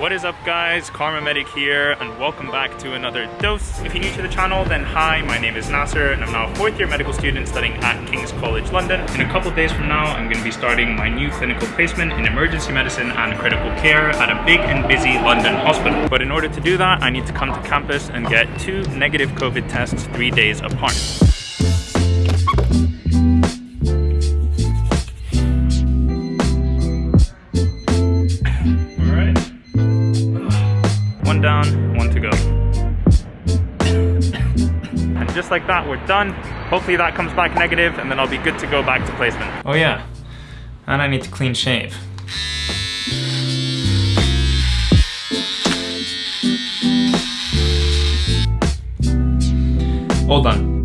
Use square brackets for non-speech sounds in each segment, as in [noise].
What is up guys, Kharma Medic here and welcome back to another dose. If you're new to the channel then hi, my name is Nasser and I'm now a fourth year medical student studying at King's College London. In a couple days from now I'm going to be starting my new clinical placement in emergency medicine and critical care at a big and busy London hospital. But in order to do that I need to come to campus and get two negative COVID tests three days apart. Like that, we're done. Hopefully that comes back negative and then I'll be good to go back to placement. Oh yeah, and I need to clean shave. All done.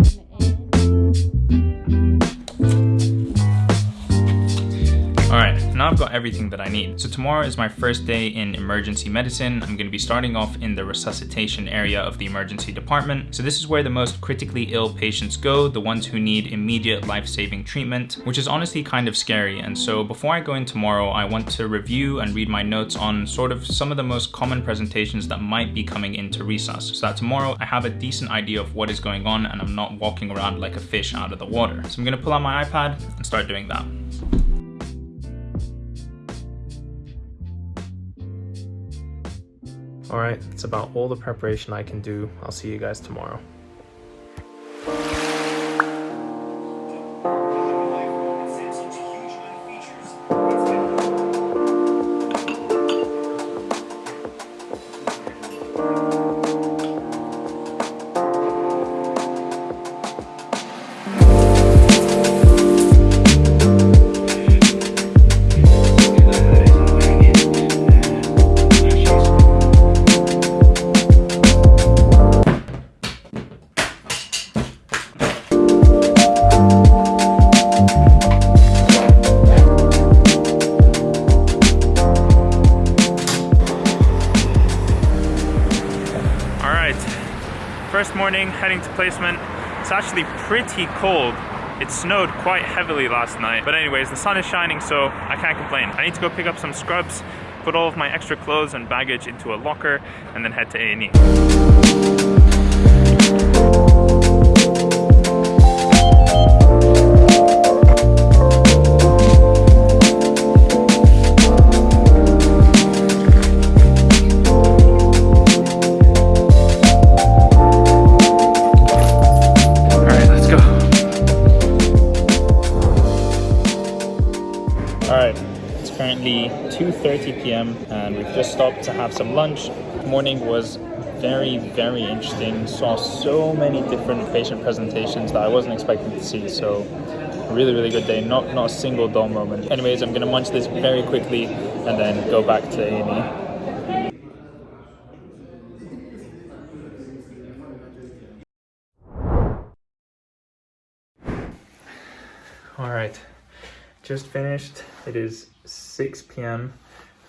Now I've got everything that I need. So tomorrow is my first day in emergency medicine. I'm going to be starting off in the resuscitation area of the emergency department. So this is where the most critically ill patients go, the ones who need immediate life-saving treatment, which is honestly kind of scary. And so before I go in tomorrow, I want to review and read my notes on sort of some of the most common presentations that might be coming into resus. So that tomorrow I have a decent idea of what is going on and I'm not walking around like a fish out of the water. So I'm going to pull out my iPad and start doing that. Alright, that's about all the preparation I can do. I'll see you guys tomorrow. Placement. It's actually pretty cold. It snowed quite heavily last night. But anyways, the sun is shining, so I can't complain. I need to go pick up some scrubs, put all of my extra clothes and baggage into a locker, and then head to A&E. p.m. and we've just stopped to have some lunch. Morning was very, very interesting. Saw so many different patient presentations that I wasn't expecting to see. So really, really good day. Not, not a single dull moment. Anyways, I'm gonna munch this very quickly and then go back to A&E. All right, just finished. It is 6 p.m.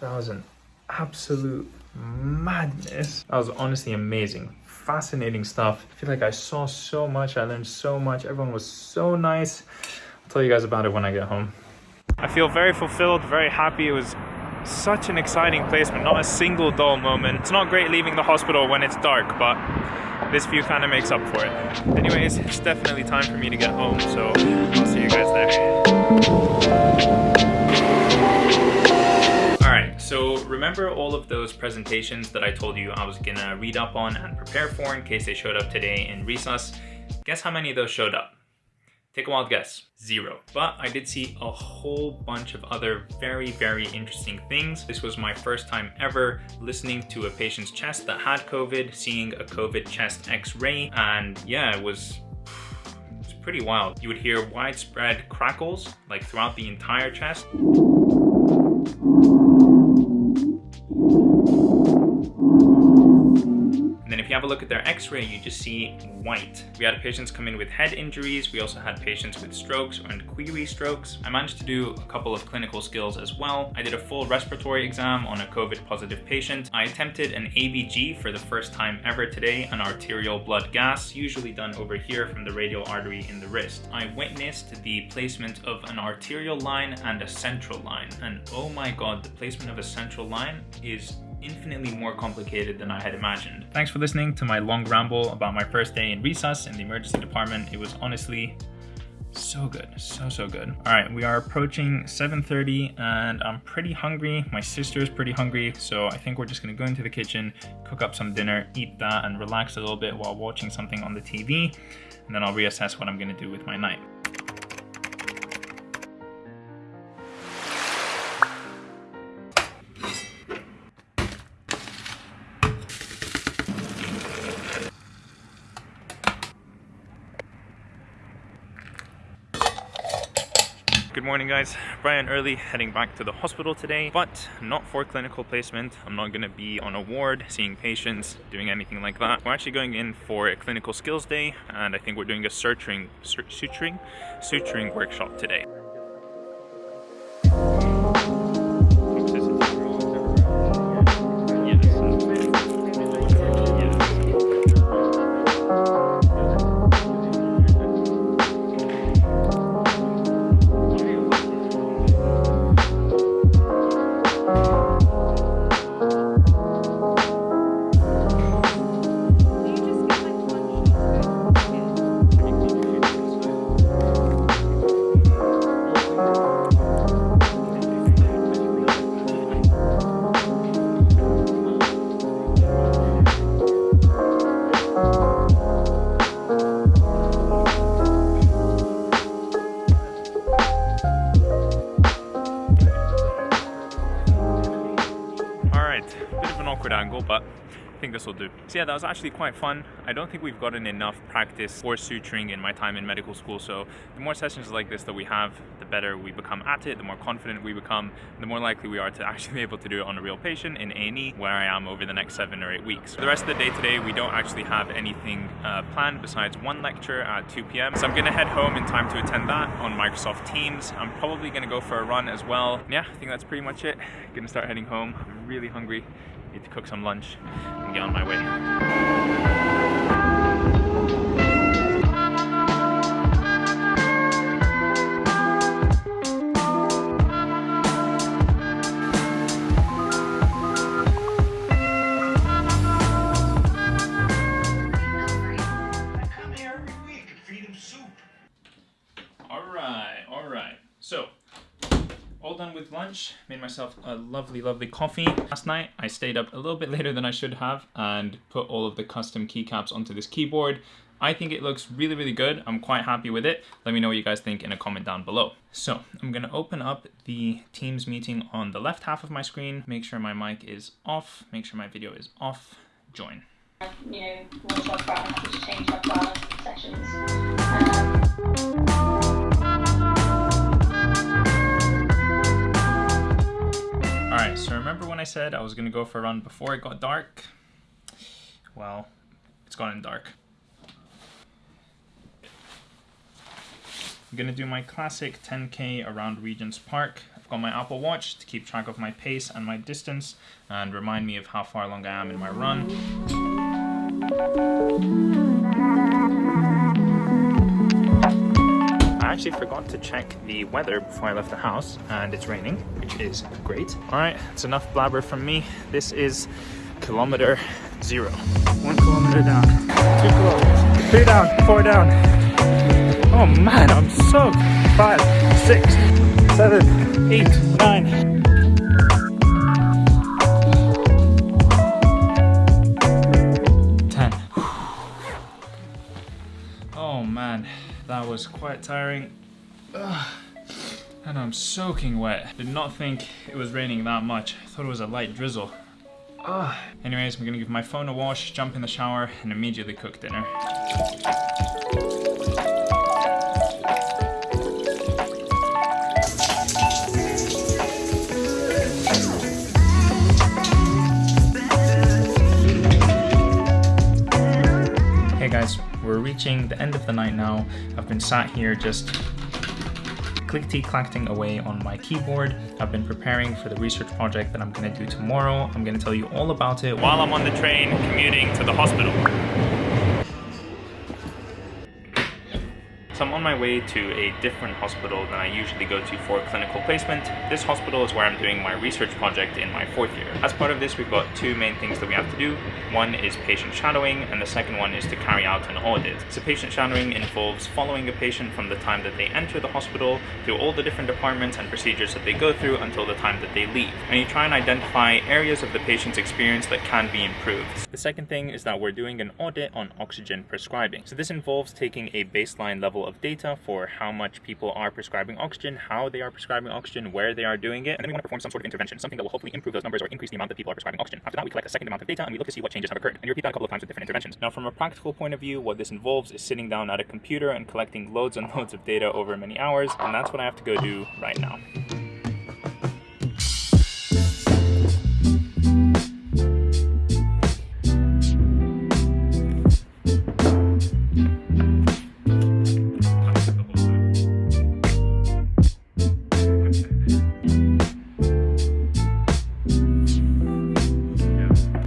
That was an absolute madness. That was honestly amazing. Fascinating stuff. I feel like I saw so much. I learned so much. Everyone was so nice. I'll tell you guys about it when I get home. I feel very fulfilled, very happy. It was such an exciting placement. Not a single dull moment. It's not great leaving the hospital when it's dark, but this view kind of makes up for it. Anyways, it's definitely time for me to get home, so I'll see you guys there. Remember all of those presentations that I told you I was gonna read up on and prepare for in case they showed up today in Resus? Guess how many of those showed up? Take a wild guess. Zero. But I did see a whole bunch of other very, very interesting things. This was my first time ever listening to a patient's chest that had COVID, seeing a COVID chest x-ray, and yeah, it was it's pretty wild. You would hear widespread crackles like throughout the entire chest. If you have a look at their x-ray, you just see white. We had patients come in with head injuries. We also had patients with strokes and query strokes. I managed to do a couple of clinical skills as well. I did a full respiratory exam on a COVID positive patient. I attempted an ABG for the first time ever today, an arterial blood gas, usually done over here from the radial artery in the wrist. I witnessed the placement of an arterial line and a central line. And oh my God, the placement of a central line is infinitely more complicated than I had imagined. Thanks for listening to my long ramble about my first day in resus in the emergency department. It was honestly so good, so, so good. All right, we are approaching 7.30 and I'm pretty hungry. My sister is pretty hungry, so I think we're just gonna go into the kitchen, cook up some dinner, eat that, and relax a little bit while watching something on the TV. And then I'll reassess what I'm gonna do with my night. Morning guys, Brian early heading back to the hospital today, but not for clinical placement. I'm not gonna be on a ward, seeing patients, doing anything like that. We're actually going in for a clinical skills day, and I think we're doing a suturing, suturing, suturing workshop today. Angle, but I think this will do. So yeah, that was actually quite fun. I don't think we've gotten enough practice for suturing in my time in medical school. So the more sessions like this that we have, the better we become at it, the more confident we become, the more likely we are to [laughs] actually be able to do it on a real patient in A&E where I am over the next seven or eight weeks. For the rest of the day today, we don't actually have anything uh, planned besides one lecture at 2 p.m. So I'm gonna head home in time to attend that on Microsoft Teams. I'm probably gonna go for a run as well. Yeah, I think that's pretty much it. Gonna start heading home. I'm really hungry need to cook some lunch and get on my way. All done with lunch, made myself a lovely, lovely coffee. Last night, I stayed up a little bit later than I should have and put all of the custom keycaps onto this keyboard. I think it looks really, really good. I'm quite happy with it. Let me know what you guys think in a comment down below. So I'm gonna open up the Teams meeting on the left half of my screen, make sure my mic is off, make sure my video is off, join. You know, change our sessions. Um... so remember when I said I was going to go for a run before it got dark? Well, it's gotten dark. I'm going to do my classic 10k around Regent's Park. I've got my Apple Watch to keep track of my pace and my distance and remind me of how far along I am in my run. Actually forgot to check the weather before I left the house and it's raining, which is great. All right, it's enough blabber from me. This is kilometer zero. One kilometer down, two kilometers, three down, four down. Oh man, I'm soaked. Five, six, seven, eight, nine. Was quite tiring. Ugh. And I'm soaking wet. Did not think it was raining that much. I thought it was a light drizzle. Ugh. Anyways, I'm gonna give my phone a wash, jump in the shower, and immediately cook dinner. We're reaching the end of the night now. I've been sat here just clickety-clacking away on my keyboard. I've been preparing for the research project that I'm gonna do tomorrow. I'm gonna tell you all about it while I'm on the train commuting to the hospital. So I'm on my way to a different hospital than I usually go to for clinical placement. This hospital is where I'm doing my research project in my fourth year. As part of this, we've got two main things that we have to do. One is patient shadowing, and the second one is to carry out an audit. So patient shadowing involves following a patient from the time that they enter the hospital through all the different departments and procedures that they go through until the time that they leave. And you try and identify areas of the patient's experience that can be improved. The second thing is that we're doing an audit on oxygen prescribing. So this involves taking a baseline level of data for how much people are prescribing oxygen, how they are prescribing oxygen, where they are doing it, and then we want to perform some sort of intervention, something that will hopefully improve those numbers or increase the amount that people are prescribing oxygen. After that, we collect a second amount of data and we look to see what changes have occurred. And you repeat that a couple of times with different interventions. Now, from a practical point of view, what this involves is sitting down at a computer and collecting loads and loads of data over many hours, and that's what I have to go do right now.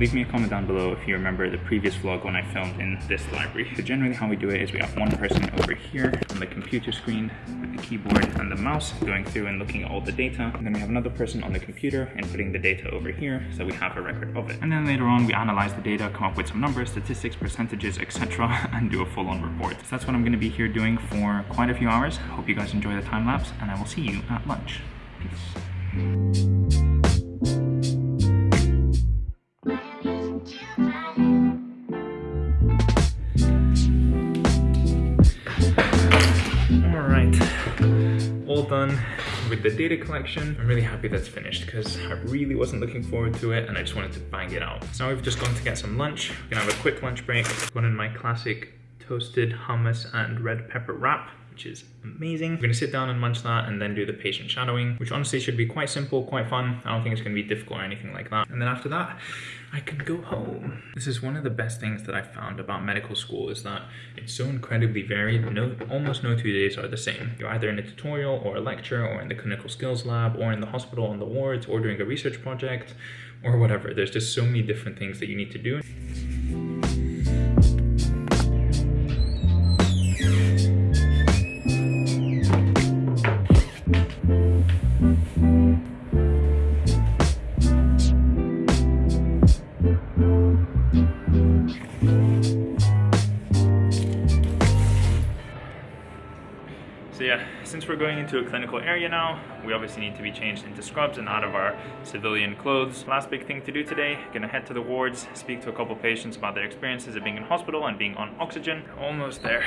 Leave me a comment down below if you remember the previous vlog when I filmed in this library. So generally how we do it is we have one person over here on the computer screen with the keyboard and the mouse going through and looking at all the data. And then we have another person on the computer and putting the data over here so we have a record of it. And then later on we analyze the data, come up with some numbers, statistics, percentages, etc. [laughs] and do a full-on report. So that's what I'm going to be here doing for quite a few hours. Hope you guys enjoy the time lapse and I will see you at lunch. Peace. Done with the data collection. I'm really happy that's finished because I really wasn't looking forward to it and I just wanted to bang it out. So now we've just gone to get some lunch. We're gonna have a quick lunch break. One in my classic toasted hummus and red pepper wrap which is amazing. We're gonna sit down and munch that and then do the patient shadowing, which honestly should be quite simple, quite fun. I don't think it's gonna be difficult or anything like that. And then after that, I can go home. This is one of the best things that I found about medical school is that it's so incredibly varied. No, almost no two days are the same. You're either in a tutorial or a lecture or in the clinical skills lab or in the hospital on the wards or doing a research project or whatever. There's just so many different things that you need to do. Since we're going into a clinical area now, we obviously need to be changed into scrubs and out of our civilian clothes. Last big thing to do today, gonna head to the wards, speak to a couple patients about their experiences of being in hospital and being on oxygen. Almost there.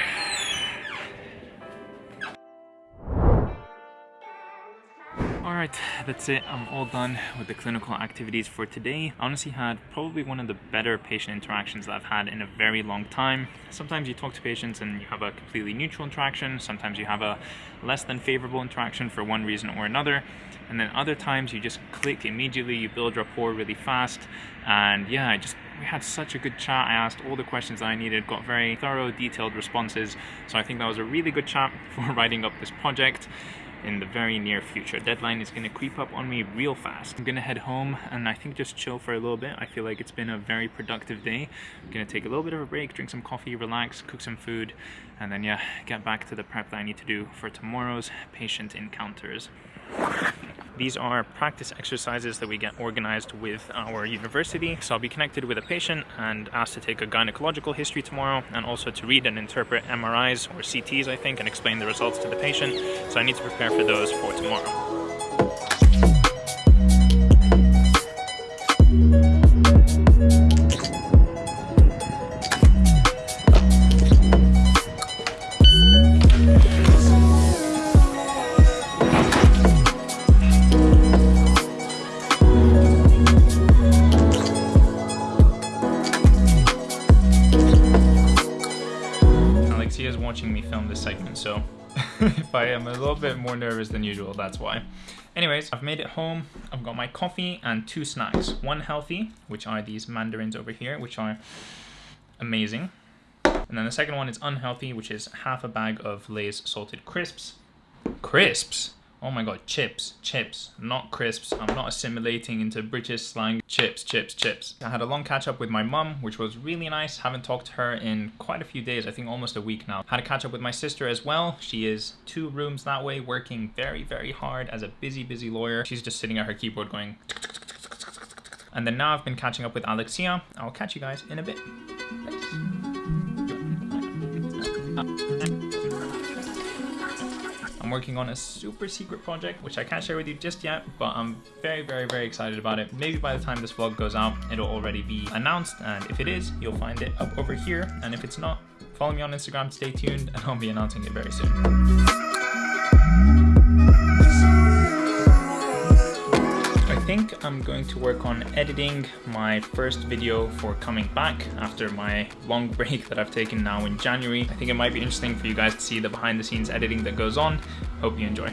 Alright, that's it. I'm all done with the clinical activities for today. I honestly had probably one of the better patient interactions that I've had in a very long time. Sometimes you talk to patients and you have a completely neutral interaction. Sometimes you have a less than favorable interaction for one reason or another. And then other times you just click immediately, you build rapport really fast. And yeah, I just we had such a good chat. I asked all the questions that I needed, got very thorough, detailed responses. So I think that was a really good chat [laughs] for writing up this project in the very near future. Deadline is to creep up on me real fast. I'm to head home and I think just chill for a little bit. I feel like it's been a very productive day. I'm to take a little bit of a break, drink some coffee, relax, cook some food, and then yeah, get back to the prep that I need to do for tomorrow's patient encounters. These are practice exercises that we get organized with our university. So I'll be connected with a patient and asked to take a gynecological history tomorrow and also to read and interpret MRIs or CTs, I think, and explain the results to the patient. So I need to prepare for those for tomorrow. Watching me film this segment, so [laughs] if I am a little bit more nervous than usual, that's why. Anyways, I've made it home. I've got my coffee and two snacks. One healthy, which are these mandarins over here, which are amazing. And then the second one is unhealthy, which is half a bag of Lay's salted crisps. Crisps? Oh my god, chips, chips, not crisps. I'm not assimilating into British slang. Chips, chips, chips. I had a long catch up with my mum, which was really nice. Haven't talked to her in quite a few days, I think almost a week now. Had a catch up with my sister as well. She is two rooms that way, working very, very hard as a busy, busy lawyer. She's just sitting at her keyboard going. And then now I've been catching up with Alexia. I'll catch you guys in a bit. Working on a super secret project, which I can't share with you just yet, but I'm very, very, very excited about it. Maybe by the time this vlog goes out, it'll already be announced. And if it is, you'll find it up over here. And if it's not, follow me on Instagram stay tuned and I'll be announcing it very soon. I'm going to work on editing my first video for coming back after my long [laughs] break that I've taken now in January. I think it might be interesting for you guys to see the behind the scenes editing that goes on. Hope you enjoy.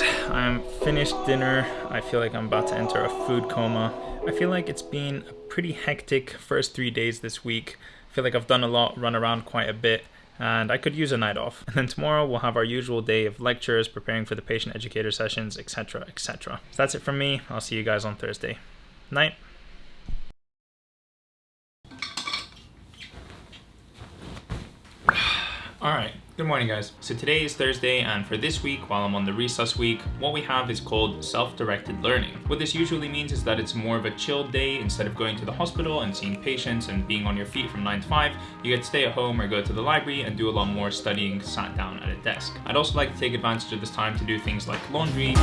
Guys, I'm finished dinner. I feel like I'm about to enter a food coma. I feel like it's been a pretty hectic first three days this week. I feel like I've done a lot, run around quite a bit, and I could use a night off. And then tomorrow we'll have our usual day of lectures, preparing for the patient educator sessions, etc, etc. So that's it from me. I'll see you guys on Thursday. Night. [sighs] Alright, good morning guys. So today is Thursday and for this week, while I'm on the recess week, what we have is called self-directed learning. What this usually means is that it's more of a chilled day instead of going to the hospital and seeing patients and being on your feet from 9 to 5, you get to stay at home or go to the library and do a lot more studying sat down at a desk. I'd also like to take advantage of this time to do things like laundry,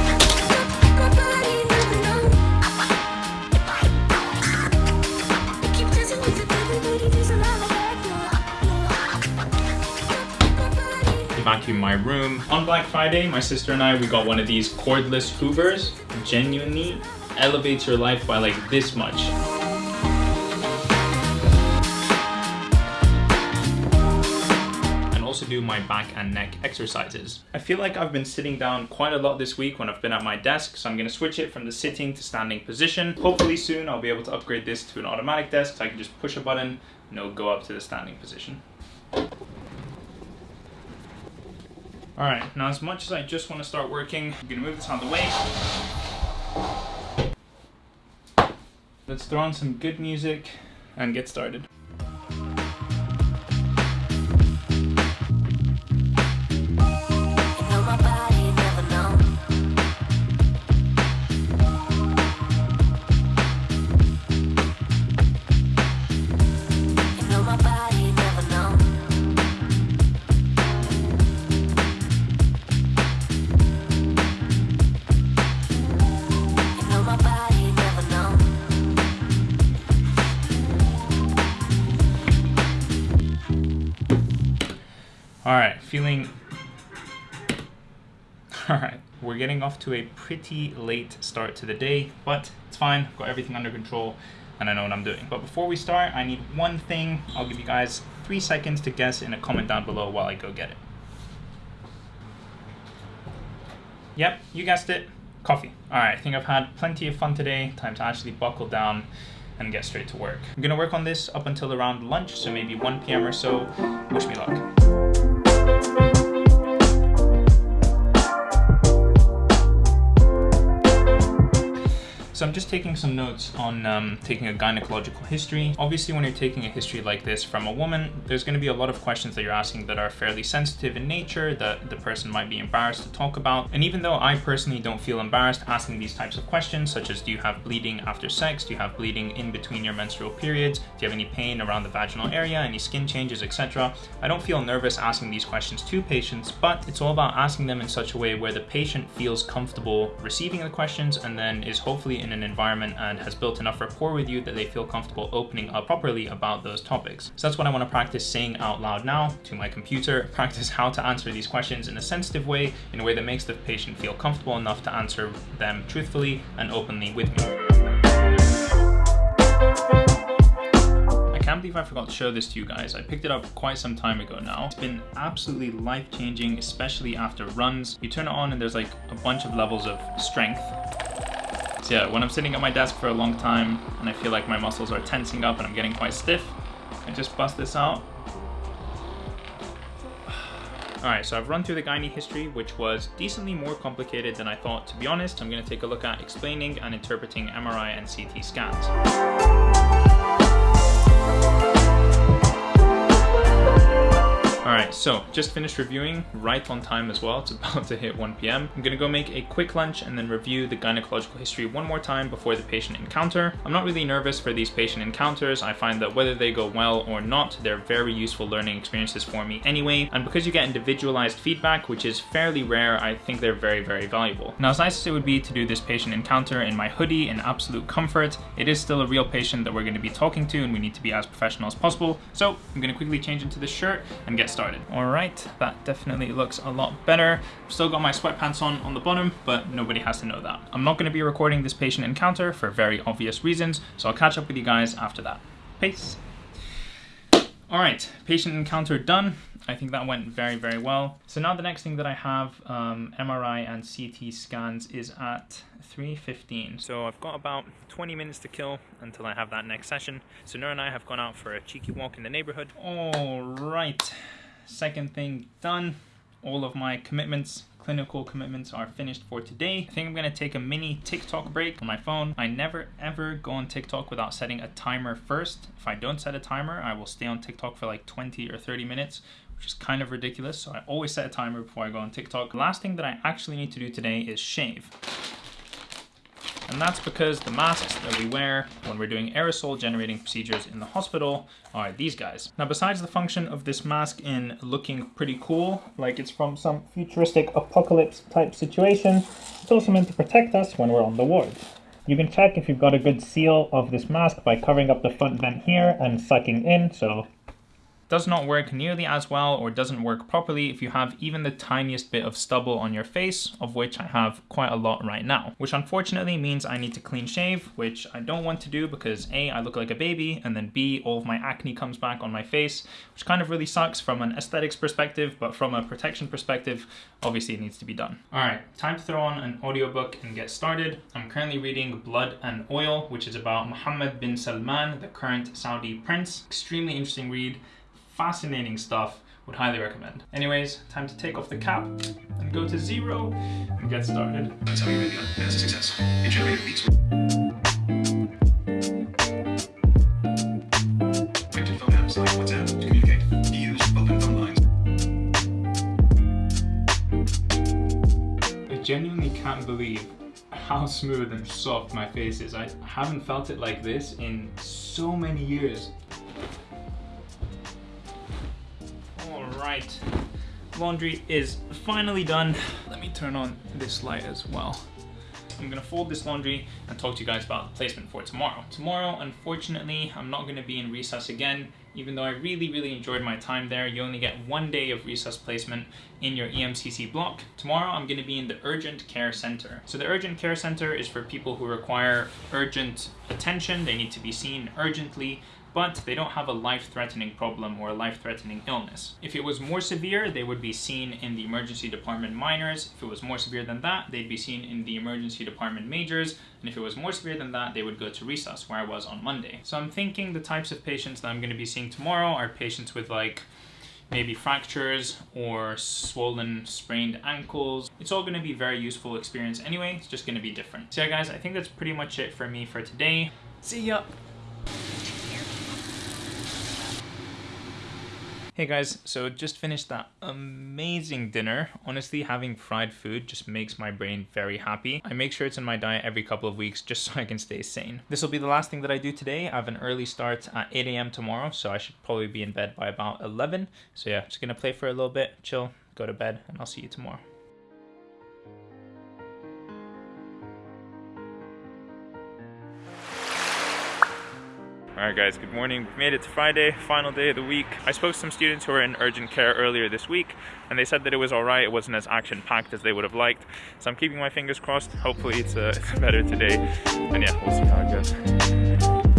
vacuum my room. On Black Friday, my sister and I, we got one of these cordless hoovers. Genuinely elevates your life by like this much. And also do my back and neck exercises. I feel like I've been sitting down quite a lot this week when I've been at my desk, so I'm gonna switch it from the sitting to standing position. Hopefully soon I'll be able to upgrade this to an automatic desk so I can just push a button and it'll go up to the standing position. All right, now as much as I just want to start working, I'm gonna move this out of the way. Let's throw on some good music and get started. [laughs] all right, we're getting off to a pretty late start to the day, but it's fine, I've got everything under control and I know what I'm doing. But before we start, I need one thing. I'll give you guys three seconds to guess in a comment down below while I go get it. Yep, you guessed it, coffee. All right, I think I've had plenty of fun today. Time to actually buckle down and get straight to work. I'm gonna work on this up until around lunch, so maybe 1 p.m. or so. Wish me luck. So I'm just taking some notes on um, taking a gynecological history. Obviously, when you're taking a history like this from a woman, there's going to be a lot of questions that you're asking that are fairly sensitive in nature that the person might be embarrassed to talk about. And even though I personally don't feel embarrassed asking these types of questions, such as do you have bleeding after sex? Do you have bleeding in between your menstrual periods? Do you have any pain around the vaginal area? Any skin changes, etc.? I don't feel nervous asking these questions to patients, but it's all about asking them in such a way where the patient feels comfortable receiving the questions and then is hopefully in in an environment and has built enough rapport with you that they feel comfortable opening up properly about those topics. So that's what I want to practice saying out loud now to my computer, [laughs] practice how to answer these questions in a sensitive way, in a way that makes the patient feel comfortable enough to answer them truthfully and openly with me. I can't believe I forgot to show this to you guys. I picked it up quite some time ago now. It's been absolutely life-changing, especially after runs. You turn it on and there's like a bunch of levels of strength. Yeah, when I'm sitting at my desk for a long time and I feel like my muscles are tensing up and I'm getting quite stiff, I just bust this out. [sighs] Alright, so I've run through the gynae history, which was decently more complicated than I thought. To be honest, I'm going to take a look at explaining and interpreting MRI and CT scans. Alright, so just finished reviewing right on time as well. It's about to hit 1 p.m. I'm gonna go make a quick lunch and then review the gynecological history one more time before the patient encounter. I'm not really nervous for these patient encounters. I find that whether they go well or not, they're very useful learning experiences for me anyway. And because you get individualized feedback, which is fairly rare, I think they're very, very valuable. Now, as nice as it would be to do this patient encounter in my hoodie in absolute comfort, it is still a real patient that we're gonna be talking to and we need to be as professional as possible. So I'm gonna quickly change into this shirt and get started. All right, that definitely looks a lot better. Still got my sweatpants on on the bottom, but nobody has to know that. I'm not gonna be recording this patient encounter for very obvious reasons, so I'll catch up with you guys after that. Peace. All right, patient encounter done. I think that went very, very well. So now the next thing that I have, um, MRI and CT scans is at 3.15. So I've got about 20 minutes to kill until I have that next session. So Noor and I have gone out for a cheeky walk in the neighborhood. All right. Second thing done. All of my commitments, clinical commitments are finished for today. I think I'm gonna take a mini TikTok break on my phone. I never ever go on TikTok without setting a timer first. If I don't set a timer, I will stay on TikTok for like 20 or 30 minutes, which is kind of ridiculous. So I always set a timer before I go on TikTok. The last thing that I actually need to do today is shave and that's because the masks that we wear when we're doing aerosol generating procedures in the hospital are these guys. Now besides the function of this mask in looking pretty cool, like it's from some futuristic apocalypse type situation, it's also meant to protect us when we're on the ward. You can check if you've got a good seal of this mask by covering up the front vent here and sucking in, so does not work nearly as well or doesn't work properly if you have even the tiniest bit of stubble on your face, of which I have quite a lot right now, which unfortunately means I need to clean shave, which I don't want to do because A, I look like a baby, and then B, all of my acne comes back on my face, which kind of really sucks from an aesthetics perspective, but from a protection perspective, obviously it needs to be done. All right, time to throw on an audiobook and get started. I'm currently reading Blood and Oil, which is about Mohammed bin Salman, the current Saudi prince. Extremely interesting read fascinating stuff. Would highly recommend. Anyways, time to take off the cap and go to zero and get started. That's how you really a success. It generated beats. phone apps like WhatsApp to communicate. Use open phone lines. I genuinely can't believe how smooth and soft my face is. I haven't felt it like this in so many years. Right, laundry is finally done. Let me turn on this light as well. I'm gonna fold this laundry and talk to you guys about the placement for tomorrow. Tomorrow, unfortunately, I'm not gonna be in resus again. Even though I really, really enjoyed my time there, you only get one day of resus placement in your EMCC block. Tomorrow, I'm gonna be in the Urgent Care Center. So the Urgent Care Center is for people who require urgent attention. They need to be seen urgently but they don't have a life-threatening problem or a life-threatening illness. If it was more severe, they would be seen in the emergency department minors. If it was more severe than that, they'd be seen in the emergency department majors. And if it was more severe than that, they would go to resus, where I was on Monday. So I'm thinking the types of patients that I'm gonna be seeing tomorrow are patients with like maybe fractures or swollen sprained ankles. It's all gonna be very useful experience anyway, it's just gonna be different. So yeah guys, I think that's pretty much it for me for today. See ya! Hey guys, so just finished that amazing dinner. Honestly, having fried food just makes my brain very happy. I make sure it's in my diet every couple of weeks just [laughs] so I can stay sane. This will be the last thing that I do today. I have an early start at 8 a.m. tomorrow, so I should probably be in bed by about 11. So yeah, just gonna play for a little bit, chill, go to bed, and I'll see you tomorrow. Alright guys, good morning. We've made it to Friday, final day of the week. I spoke to some students who were in urgent care earlier this week and they said that it was alright, it wasn't as action-packed as they would have liked. So I'm keeping my fingers crossed. Hopefully it's, uh, it's better today. And yeah, we'll see how it goes.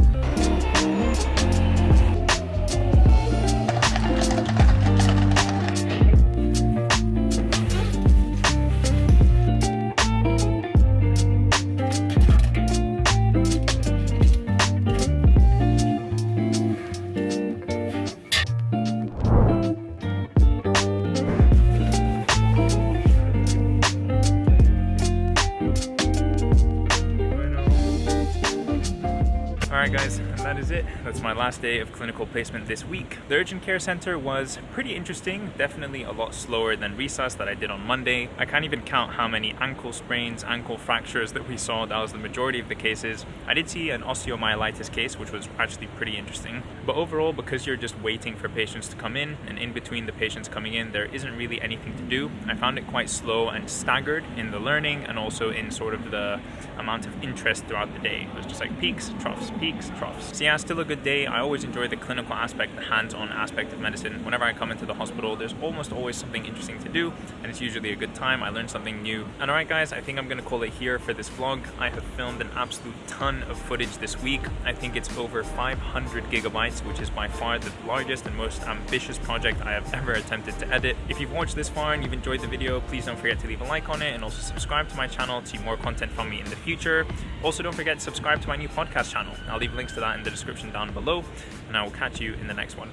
My last day of clinical placement this week. The urgent care center was pretty interesting, definitely a lot slower than resus that I did on Monday. I can't even count how many ankle sprains, ankle fractures that we saw. That was the majority of the cases. I did see an osteomyelitis case, which was actually pretty interesting. But overall, because you're just waiting for patients to come in, and in between the patients coming in, there isn't really anything to do. I found it quite slow and staggered in the learning and also in sort of the amount of interest throughout the day. It was just like peaks, troughs, peaks, troughs. So yeah, still a good day. I always enjoy the clinical aspect, the hands-on aspect of medicine. Whenever I come into the hospital, there's almost always something interesting to do, and it's usually a good time. I learn something new. And alright guys, I think I'm gonna call it here for this vlog. I have filmed an absolute ton of footage this week. I think it's over 500 gigabytes, which is by far the largest and most ambitious project I have ever attempted to edit. If you've watched this far and you've enjoyed the video, please don't forget to leave a like on it and also subscribe to my channel to see more content from me in the future. Also, don't forget to subscribe to my new podcast channel. I'll leave links to that in the description down below, and I will catch you in the next one.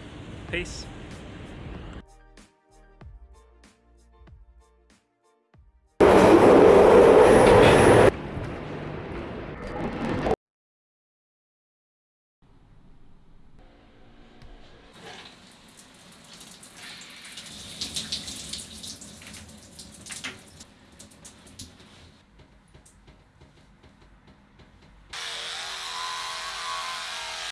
Peace.